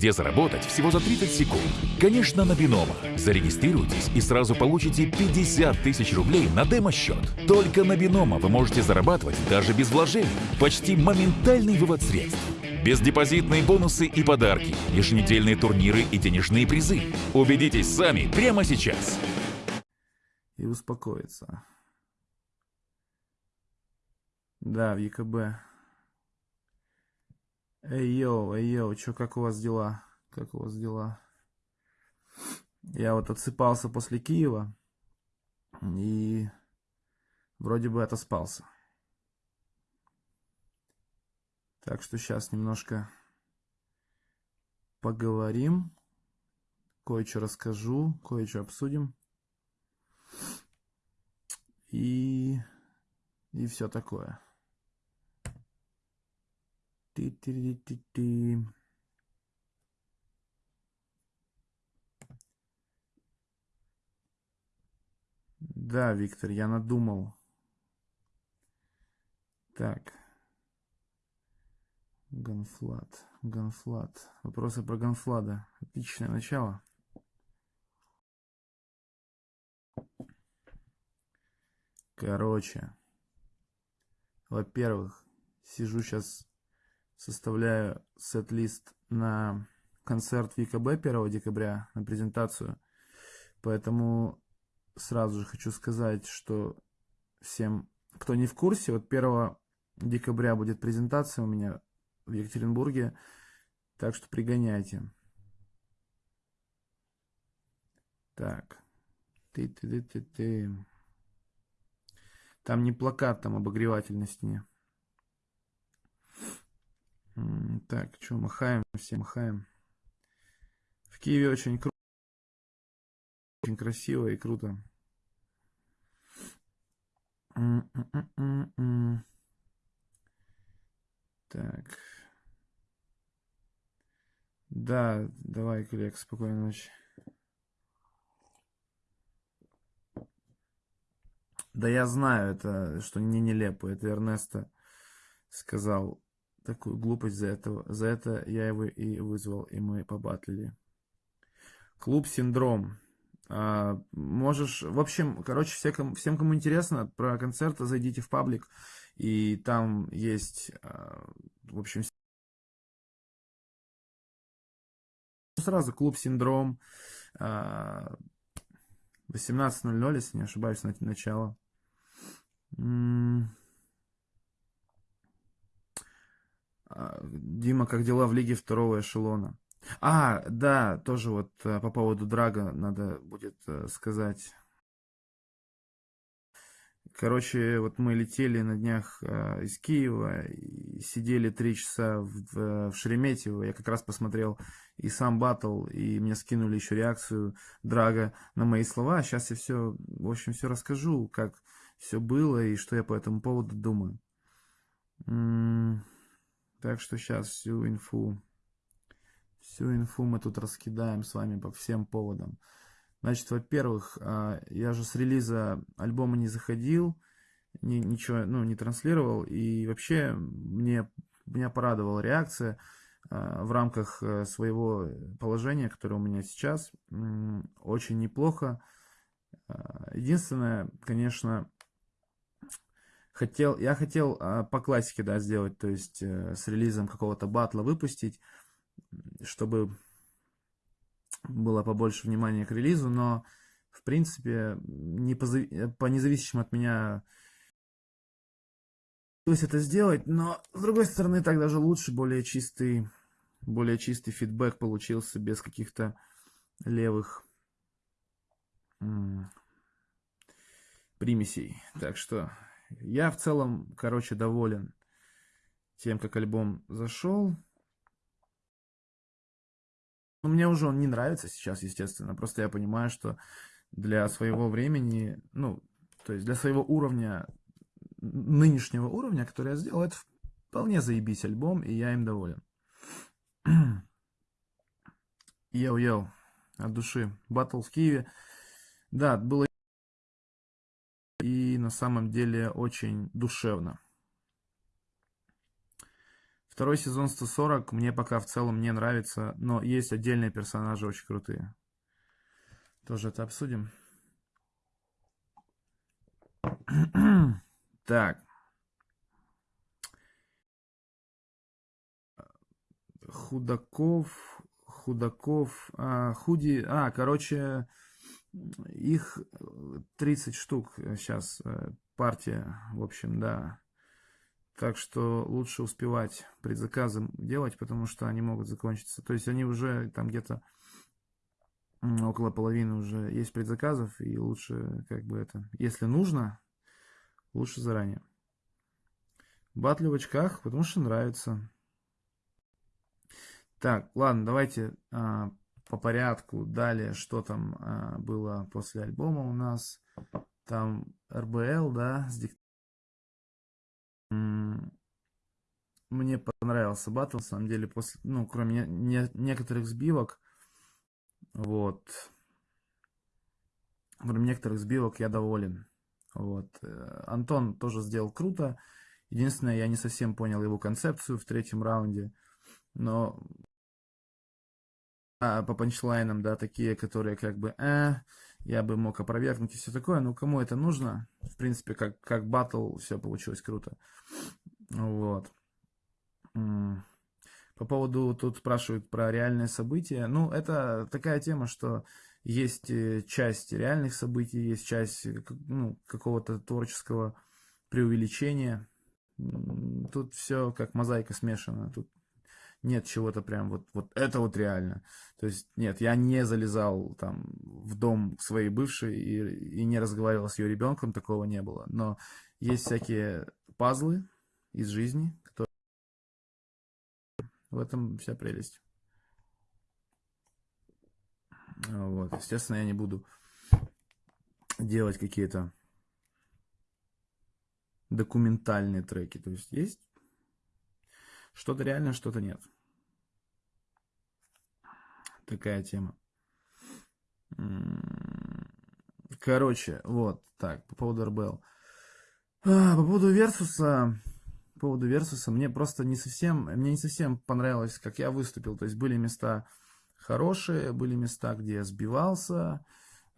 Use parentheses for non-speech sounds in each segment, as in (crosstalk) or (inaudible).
где заработать всего за 30 секунд. Конечно, на Бинома. Зарегистрируйтесь и сразу получите 50 тысяч рублей на демо-счет. Только на Бинома вы можете зарабатывать даже без вложений. Почти моментальный вывод средств. Бездепозитные бонусы и подарки, еженедельные турниры и денежные призы. Убедитесь сами прямо сейчас. И успокоиться. Да, в ЕКБ. Эй, йоу, эй, йоу, чё, как у вас дела? Как у вас дела? Я вот отсыпался после Киева и вроде бы отоспался. Так что сейчас немножко поговорим, кое-что расскажу, кое-что обсудим. И, и все такое. Ти-ти-ти-ти. Да, Виктор, я надумал. Так. Ганфлат. Ганфлат. Вопросы про Ганфлада. Отличное начало. Короче. Во-первых, сижу сейчас составляю сет-лист на концерт в ЕКБ 1 декабря, на презентацию. Поэтому сразу же хочу сказать, что всем, кто не в курсе, вот 1 декабря будет презентация у меня в Екатеринбурге, так что пригоняйте. Так. Ты-ты-ты-ты-ты. Там не плакат, там обогреватель на стене. Так, что, махаем, все махаем. В Киеве очень круто, очень красиво и круто. Так. Да, давай, коллег, спокойной ночи. Да я знаю, это, что не нелепо. Это Эрнесто сказал такую глупость за этого. За это я его и вызвал, и мы побатлили. Клуб Синдром. А, можешь, в общем, короче, все, кому, всем, кому интересно про концерт, зайдите в паблик, и там есть, а, в общем, сразу клуб Синдром. А, 18.00, если не ошибаюсь, на начало. А, Дима, как дела в лиге второго эшелона? А, да, тоже вот э, по поводу Драга надо будет э, сказать. Короче, вот мы летели на днях э, из Киева и сидели три часа в, в Шереметьево. Я как раз посмотрел и сам батл, и мне скинули еще реакцию Драга на мои слова. Сейчас я все, в общем, все расскажу, как все было и что я по этому поводу думаю. Так что сейчас всю инфу, всю инфу мы тут раскидаем с вами по всем поводам. Значит, во-первых, а, я же с релиза альбома не заходил, ни, ничего, ну, не транслировал, и вообще мне, меня порадовала реакция а, в рамках э, своего положения, которое у меня сейчас, очень неплохо. А, единственное, конечно, хотел, я хотел а, по классике, да, сделать, то есть э, с релизом какого-то батла выпустить, чтобы было побольше внимания к релизу, но, в принципе, не по, по независимым от меня то есть это сделать, но, с другой стороны, так даже лучше, более чистый, более чистый фидбэк получился, без каких-то левых примесей. Так что я в целом, короче, доволен тем, как альбом зашел. Но мне уже он не нравится сейчас, естественно. Просто я понимаю, что для своего времени, ну, то есть для своего уровня, нынешнего уровня, который я сделал, это вполне заебись альбом, и я им доволен. (clears throat) Йоу-йоу, от души. Батл в Киеве. Да, было на самом деле очень душевно. Второй сезон 140 мне пока в целом не нравится, но есть отдельные персонажи очень крутые. Тоже это обсудим. (clears throat) Так. Худаков, Худаков, а, Худи, а, короче, их 30 штук сейчас э, партия, в общем, да. Так что лучше успевать предзаказы делать, потому что они могут закончиться. То есть они уже там где-то около половины уже есть предзаказов, и лучше как бы это, если нужно, лучше заранее. Батли в очках, потому что нравится. Так, ладно, давайте а, по порядку. Далее, что там а, было после альбома у нас. Там РБЛ, да, с дик... Мне понравился батл, на самом деле, после, ну, кроме не, не, некоторых сбивок, вот, кроме некоторых сбивок я доволен. Вот. Э, Антон тоже сделал круто. Единственное, я не совсем понял его концепцию в третьем раунде. Но а, по панчлайнам, да, такие, которые как бы, э, я бы мог опровергнуть и все такое. Ну, кому это нужно? В принципе, как, как батл, все получилось круто. Вот. По поводу, тут спрашивают про реальные события. Ну, это такая тема, что есть э, часть реальных событий, есть часть э, ну, какого-то творческого преувеличения. Тут все как мозаика смешана. Тут нет чего-то прям вот, вот это вот реально. То есть нет, я не залезал там в дом своей бывшей и, и не разговаривал с ее ребенком, такого не было. Но есть всякие пазлы из жизни, которые... В этом вся прелесть. Вот, естественно, я не буду делать какие-то документальные треки. То есть есть что-то реально, что-то нет. Такая тема. Короче, вот так, по поводу РБЛ. А, по поводу Версуса, по поводу Версуса, мне просто не совсем, мне не совсем понравилось, как я выступил. То есть были места хорошие, были места, где я сбивался.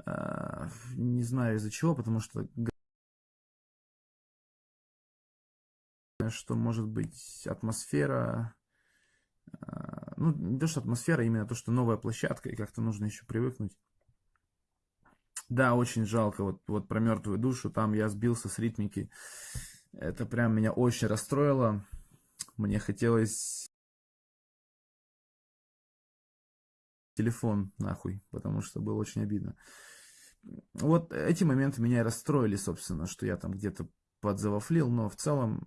А, не знаю из-за чего, потому что что может быть атмосфера, а, ну не то что атмосфера, именно то, что новая площадка и как-то нужно еще привыкнуть. Да, очень жалко, вот, вот про мертвую душу, там я сбился с ритмики, это прям меня очень расстроило, мне хотелось телефон нахуй, потому что было очень обидно. Вот эти моменты меня и расстроили, собственно, что я там где-то подзавафлил, но в целом,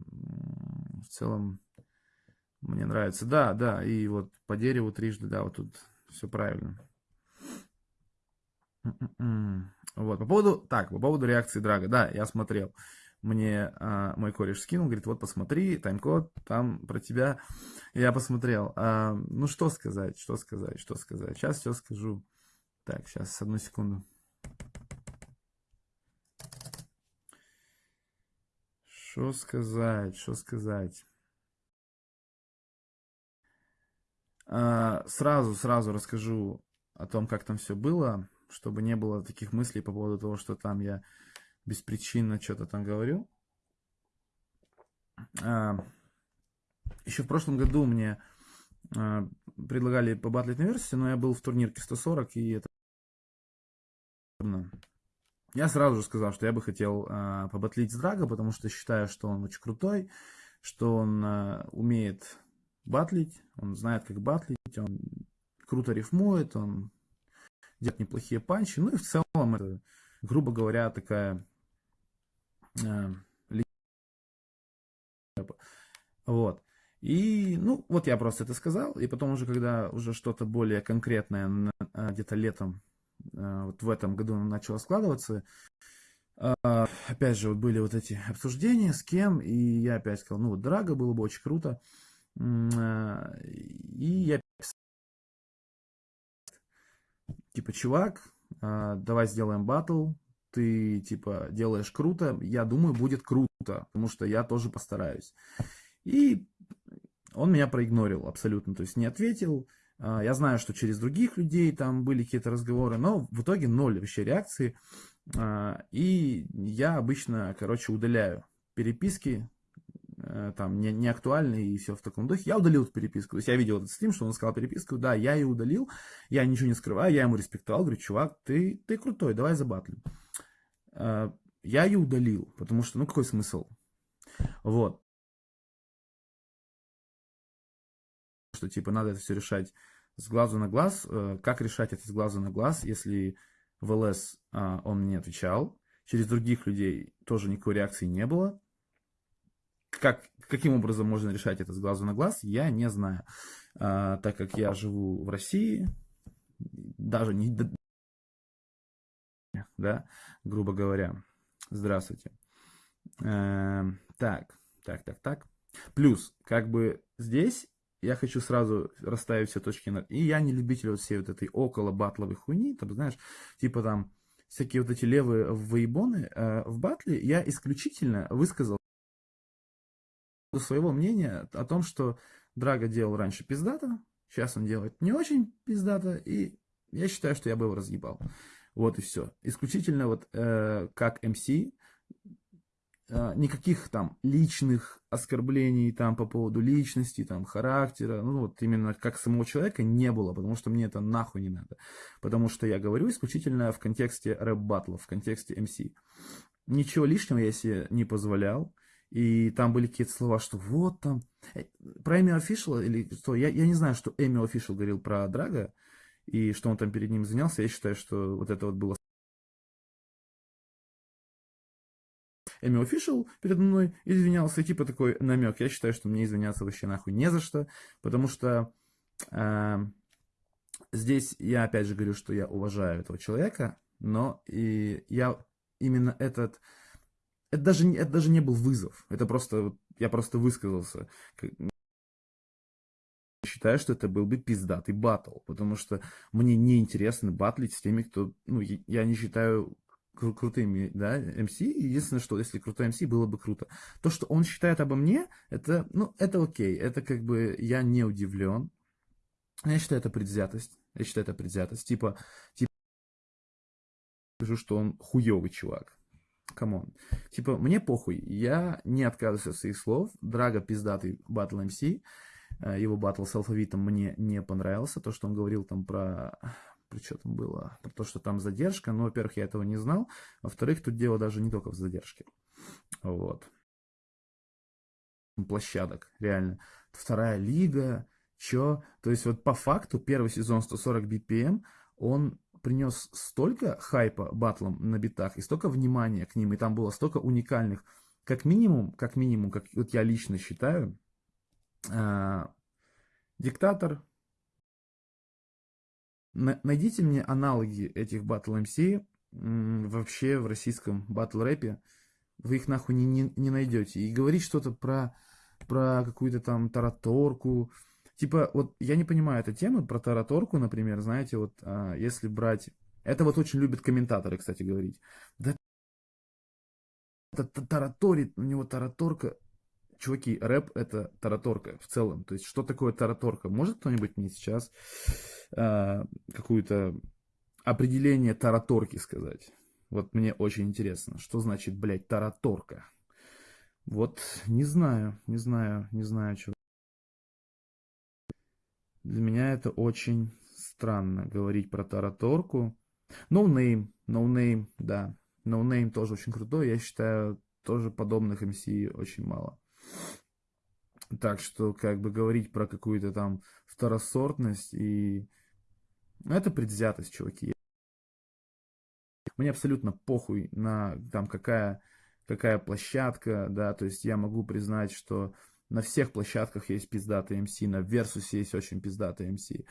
в целом мне нравится. Да, да, и вот по дереву трижды, да, вот тут все правильно. Вот, по поводу, так, по поводу реакции Драга, да, я смотрел. Мне а, мой кореш скинул, говорит, вот посмотри, тайм-код, там про тебя. Я посмотрел. А, ну, что сказать, что сказать, что сказать. Сейчас все скажу. Так, сейчас, одну секунду. Что сказать, что сказать? А, сразу, сразу расскажу о том, как там все было, чтобы не было таких мыслей по поводу того, что там я беспричинно что-то там говорю. А, еще в прошлом году мне а, предлагали побатлить на версии, но я был в турнирке 140, и это я сразу же сказал, что я бы хотел э, побатлить с Драго, потому что считаю, что он очень крутой, что он э, умеет батлить, он знает, как батлить, он круто рифмует, он делает неплохие панчи. Ну и в целом это, грубо говоря, такая э, вот. И, ну, вот я просто это сказал, и потом уже, когда уже что-то более конкретное, где-то летом Э, вот в этом году начало складываться. А, опять же, вот были вот эти обсуждения, с кем, и я опять сказал, ну вот Драго было бы очень круто. Э, и я типа, чувак, э, давай сделаем батл, ты, типа, делаешь круто, я думаю, будет круто, потому что я тоже постараюсь. И он меня проигнорил абсолютно, то есть не ответил. А, я знаю, что через других людей там были какие-то разговоры, но в итоге ноль вообще реакции. А, и я обычно, короче, удаляю переписки, э, там, не, не актуальные и все в таком духе. Я удалил эту переписку. То есть я видел этот стрим, что он сказал переписку. Да, я ее удалил. Я ничего не скрываю, я ему респектовал. Говорю, чувак, ты, ты крутой, давай забатлим. А, я ее удалил, потому что, ну, какой смысл? Вот. Что типа надо это все решать с глазу на глаз. Э, как решать это с глазу на глаз, если в ЛС а, он не отвечал, через других людей тоже никакой реакции не было. Как, каким образом можно решать это с глазу на глаз, я не знаю. А, так как я живу в России, даже не... Да, грубо говоря. Здравствуйте. Э, так, так, так, так. Плюс, как бы здесь я хочу сразу расставить все точки над... И я не любитель вот всей вот этой около батловой хуйни, там, знаешь, типа там всякие вот эти левые воебоны. Э, в батле я исключительно высказал своего мнения о том, что Драго делал раньше пиздата, сейчас он делает не очень пиздата, и я считаю, что я бы его разъебал. Вот и все. Исключительно вот э, как а, никаких там личных оскорблений там по поводу личности, там характера, ну вот именно как самого человека не было, потому что мне это нахуй не надо. Потому что я говорю исключительно в контексте рэп-баттлов, в контексте MC. Ничего лишнего я себе не позволял. И там были какие-то слова, что вот там... Э, про Эми Official или что? Я, я не знаю, что Эми Official говорил про Драга, и что он там перед ним занялся. Я считаю, что вот это вот было Эми Official передо мной извинялся, типа такой намек. Я считаю, что мне извиняться вообще нахуй не за что, потому что э, здесь я опять же говорю, что я уважаю этого человека, но и я именно этот... Это даже, это даже не был вызов, это просто, я просто высказался считаю, что это был бы пиздатый батл, потому что мне не интересно батлить с теми, кто, ну, я не считаю кру крутыми, да, МС. Единственное, что если крутой МС, было бы круто. То, что он считает обо мне, это, ну, это окей. Это как бы я не удивлен. Я считаю, это предвзятость. Я считаю, это предвзятость. Типа, типа, скажу, что он хуёвый чувак. Come on. Типа, мне похуй. Я не отказываюсь от своих слов. Драго пиздатый батл MC. Его батл с алфавитом мне не понравился. То, что он говорил там про там было, про то, что там задержка. Ну, во-первых, я этого не знал. Во-вторых, тут дело даже не только в задержке. Вот. Площадок, реально. Вторая лига, чё? То есть вот по факту первый сезон 140 BPM, он принес столько хайпа батлом на битах и столько внимания к ним, и там было столько уникальных, как минимум, как минимум, как вот я лично считаю, э, диктатор, Найдите мне аналоги этих Battle MC вообще в российском батл рэпе. Вы их нахуй не, не, не найдете. И говорить что-то про, про какую-то там тараторку. Типа, вот я не понимаю эту тему про тараторку, например, знаете, вот а, если брать... Это вот очень любят комментаторы, кстати, говорить. Да тараторит, у него тараторка. Чуваки, рэп это тараторка в целом. То есть, что такое тараторка? Может кто-нибудь мне сейчас э, какое-то определение тараторки сказать? Вот мне очень интересно, что значит, блядь, тараторка? Вот не знаю, не знаю, не знаю, что. Для меня это очень странно говорить про тараторку. No name, no name, да. No name тоже очень крутой. Я считаю, тоже подобных MC очень мало. Так что, как бы говорить про какую-то там второсортность и... Ну, это предвзятость, чуваки. Мне абсолютно похуй на там какая, какая площадка, да, то есть я могу признать, что на всех площадках есть пиздатый МС, на Versus есть очень пиздатый МС, э,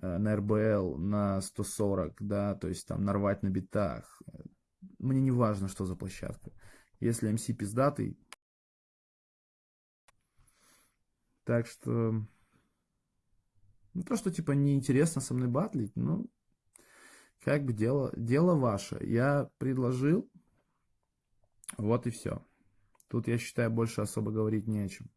на РБЛ, на 140, да, то есть там нарвать на битах. Мне не важно, что за площадка. Если МС пиздатый, Так что... Ну, то, что, типа, неинтересно со мной батлить, ну, как бы дело, дело ваше. Я предложил, вот и все. Тут, я считаю, больше особо говорить не о чем.